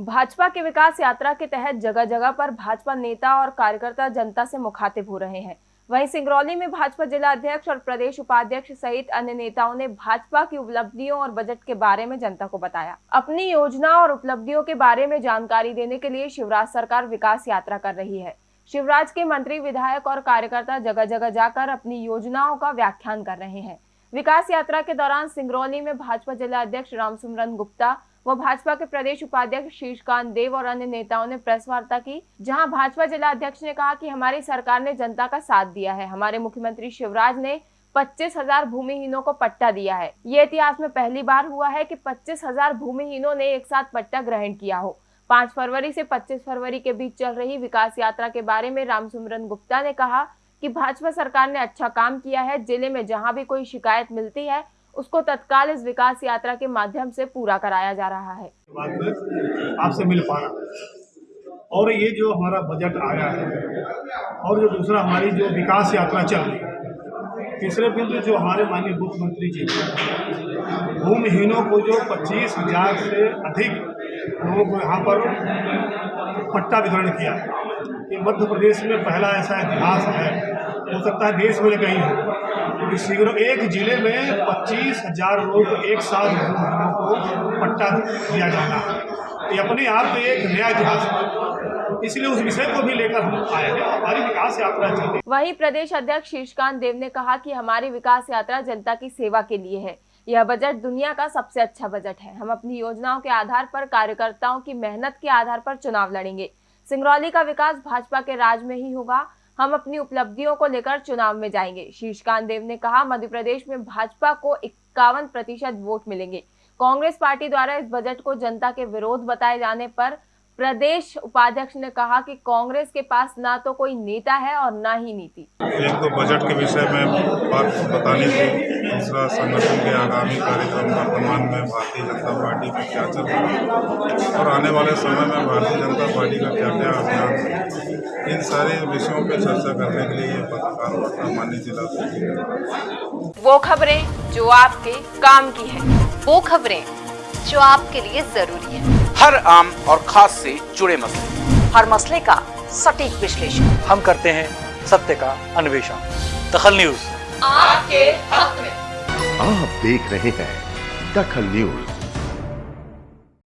भाजपा के विकास यात्रा के तहत जगह जगह पर भाजपा नेता और कार्यकर्ता जनता से मुखातिब हो रहे हैं। वहीं सिंगरौली में भाजपा जिला अध्यक्ष और प्रदेश उपाध्यक्ष सहित अन्य नेताओं ने भाजपा की उपलब्धियों और बजट के बारे में जनता को बताया। अपनी योजना और उपलब्धियों के बारे में जानकारी देने के लिए शिवराज सरकार विकास यात्रा कर रही है। शिवराज के मंत्री, विधायक और कार्यकर्ता जगह जगह जाकर अपनी योजनाओं का व्याख्यान कर रहे हैं। विकास यात्रा के दौरान सिंगरौली में भाजपा जिला अध्यक्ष रामसुमरन गुप्ता व भाजपा के प्रदेश उपाध्यक्ष शीर्षकांत देव और अन्य नेताओं ने प्रेस वार्ता की, जहाँ भाजपा जिला अध्यक्ष ने कहा कि हमारी सरकार ने जनता का साथ दिया है। हमारे मुख्यमंत्री शिवराज ने पच्चीस हज़ार भूमिहीनों को पट्टा दिया है। ये इतिहास में पहली बार हुआ है कि पच्चीस हज़ार भूमिहीनों ने एक साथ पट्टा ग्रहण किया हो। पाँच फरवरी से 25 फरवरी के बीच चल रही विकास यात्रा के बारे में रामसुमरन गुप्ता ने कहा कि भाजपा सरकार ने अच्छा काम किया है, ज़िले में जहाँ भी कोई शिकायत मिलती है उसको तत्काल इस विकास यात्रा के माध्यम से पूरा कराया जा रहा है। आपसे मिल पाना। और ये जो हमारा बजट आया है, और जो दूसरा हमारी जो विकास यात्रा चल रही है, तीसरे बिंदु जो हमारे माननीय मुख्यमंत्री जी भूमिहीनों को जो पच्चीस हज़ार से अधिक लोगों को यहाँ पर पट्टा वितरण किया ये मध्य प्रदेश में पहला ऐसा इतिहास है हो सकता है देश में कहीं हो। शीघ्र एक ज़िले में पच्चीस हज़ार लोग एक साथ को पट्टा दिया जाना ये अपने आप में एक नया इतिहास इसलिए उस विषय को भी लेकर हम आए हैं हमारी विकास यात्रा चल वहीं प्रदेश अध्यक्ष शीर्षकांत देव ने कहा कि हमारी विकास यात्रा जनता की सेवा के लिए है। यह बजट दुनिया का सबसे अच्छा बजट है। हम अपनी योजनाओं के आधार पर, कार्यकर्ताओं की मेहनत के आधार पर चुनाव लड़ेंगे। सिंगरौली का विकास भाजपा के राज में ही होगा। हम अपनी उपलब्धियों को लेकर चुनाव में जाएँगे। शीर्षकांत देव ने कहा मध्य प्रदेश में भाजपा को इक्यावन प्रतिशत वोट मिलेंगे। कांग्रेस पार्टी द्वारा इस बजट को जनता के विरोध बताए जाने पर प्रदेश उपाध्यक्ष ने कहा कि कांग्रेस के पास ना तो कोई नेता है और ना ही नीति। एक तो बजट के विषय में बात बतानी थी। दूसरा संगठन के आगामी कार्यक्रम वर्तमान में भारतीय जनता पार्टी में क्या चल रहा है? और आने वाले समय में भारतीय जनता पार्टी का क्या क्या अभियान है? इन सारे विषयों पर चर्चा करने के लिए ये पत्रकार वार्ता माननीय जिला वो खबरें जो आपके काम की है। वो खबरें जो आपके लिए ज़रूरी है। हर आम और खास से जुड़े मसले। हर मसले का सटीक विश्लेषण। हम करते हैं सत्य का अन्वेषण। दखल न्यूज़। आपके हक में। देख रहे हैं दखल न्यूज़।